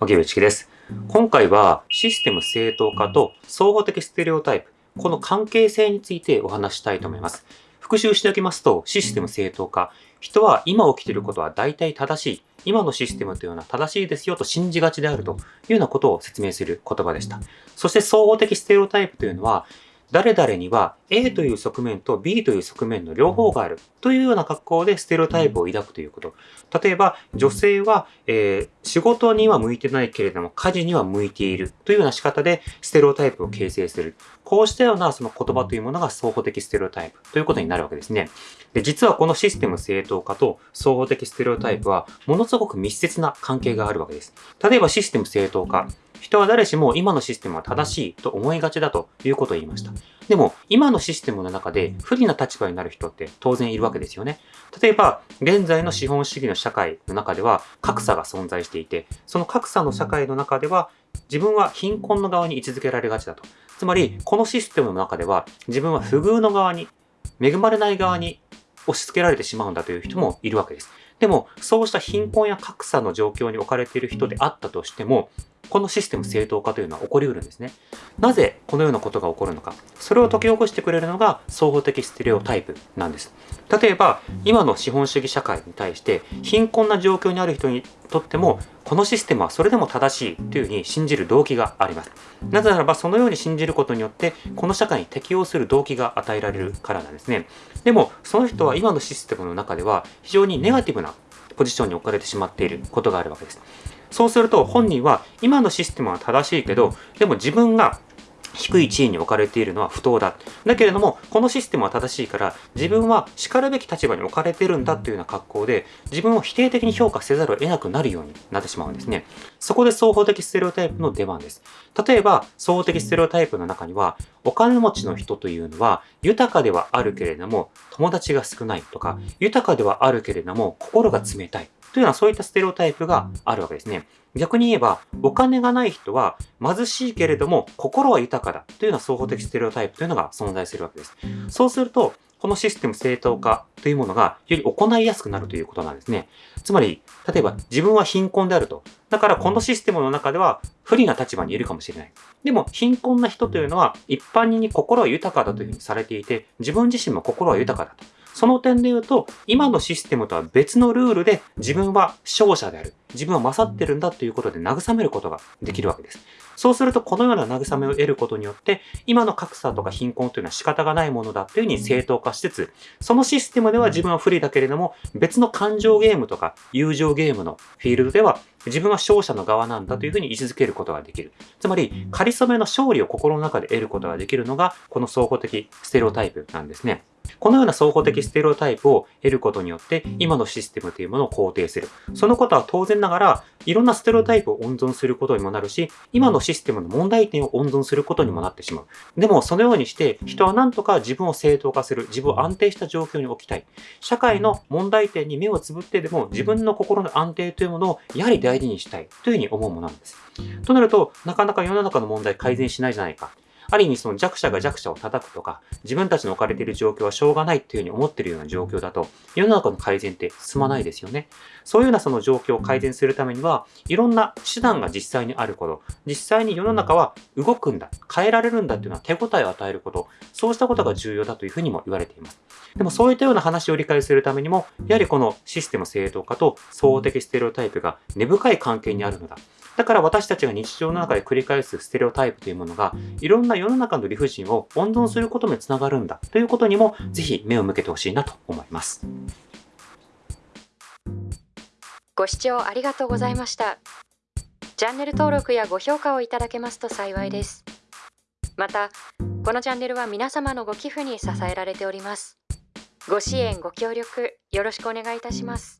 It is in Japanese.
荻上チキです。今回はシステム正当化と総合的ステレオタイプ、この関係性についてお話したいと思います。復習しておきますと、システム正当化。人は今起きていることは大体正しい。今のシステムというのは正しいですよと信じがちであるというようなことを説明する言葉でした。そして総合的ステレオタイプというのは、誰々には A という側面と B という側面の両方があるというような格好でステレオタイプを抱くということ。例えば、女性は、えー、仕事には向いてないけれども家事には向いているというような仕方でステレオタイプを形成する。こうしたようなその言葉というものが相補的ステレオタイプということになるわけですね。で実はこのシステム正当化と相補的ステレオタイプはものすごく密接な関係があるわけです。例えばシステム正当化。人は誰しも今のシステムは正しいと思いがちだということを言いました。でも、今のシステムの中で不利な立場になる人って当然いるわけですよね。例えば、現在の資本主義の社会の中では格差が存在していて、その格差の社会の中では自分は貧困の側に位置づけられがちだと。つまり、このシステムの中では自分は不遇の側に、恵まれない側に押し付けられてしまうんだという人もいるわけです。でも、そうした貧困や格差の状況に置かれている人であったとしても、このシステム正当化というのは起こりうるんですね。なぜこのようなことが起こるのか。それを解き起こしてくれるのが総合的ステレオタイプなんです。例えば、今の資本主義社会に対して貧困な状況にある人にとっても、このシステムはそれでも正しいというふうに信じる動機があります。なぜならば、そのように信じることによって、この社会に適応する動機が与えられるからなんですね。でも、その人は今のシステムの中では非常にネガティブなポジションに置かれてしまっていることがあるわけです。そうすると本人は今のシステムは正しいけど、でも自分が低い地位に置かれているのは不当だ。だけれども、このシステムは正しいから、自分は叱るべき立場に置かれてるんだというような格好で、自分を否定的に評価せざるを得なくなるようになってしまうんですね。そこで双方的ステレオタイプの出番です。例えば、双方的ステレオタイプの中には、お金持ちの人というのは、豊かではあるけれども、友達が少ないとか、豊かではあるけれども、心が冷たい。というのはそういったステレオタイプがあるわけですね。逆に言えば、お金がない人は貧しいけれども心は豊かだというような双方的ステレオタイプというのが存在するわけです。そうすると、このシステム正当化というものがより行いやすくなるということなんですね。つまり、例えば自分は貧困であると。だからこのシステムの中では不利な立場にいるかもしれない。でも貧困な人というのは一般人に心は豊かだというふうにされていて、自分自身も心は豊かだと。その点で言うと、今のシステムとは別のルールで自分は勝者である。自分は勝ってるんだということで慰めることができるわけです。そうすると、このような慰めを得ることによって、今の格差とか貧困というのは仕方がないものだというふうに正当化しつつ、そのシステムでは自分は不利だけれども、別の感情ゲームとか友情ゲームのフィールドでは、自分は勝者の側なんだというふうに位置づけることができる。つまり、仮初めの勝利を心の中で得ることができるのが、この相互的ステレオタイプなんですね。このような相互的ステレオタイプを得ることによって、今のシステムというものを肯定する。そのことは当然ながら、いろんなステレオタイプを温存することにもなるし、今のシステムの問題点を温存することにもなってしまう。でも、そのようにして、人は何とか自分を正当化する、自分を安定した状況に置きたい。社会の問題点に目をつぶってでも、自分の心の安定というものをやはり大事にしたいというふうに思うものなんです。となると、なかなか世の中の問題改善しないじゃないか。ある意味その弱者が弱者を叩くとか、自分たちの置かれている状況はしょうがないっていうふうに思っているような状況だと、世の中の改善って進まないですよね。そういうようなその状況を改善するためには、いろんな手段が実際にあること、実際に世の中は動くんだ、変えられるんだっていうのは手応えを与えること、そうしたことが重要だというふうにも言われています。でもそういったような話を理解するためにも、やはりこのシステム正当化と総合的ステレオタイプが根深い関係にあるのだ。だから私たちが日常の中で繰り返すステレオタイプというものが、いろんな世の中の理不尽を温存することにつながるんだということにも、ぜひ目を向けてほしいなと思います。ご視聴ありがとうございました。チャンネル登録やご評価をいただけますと幸いです。また、このチャンネルは皆様のご寄付に支えられております。ご支援、ご協力、よろしくお願いいたします。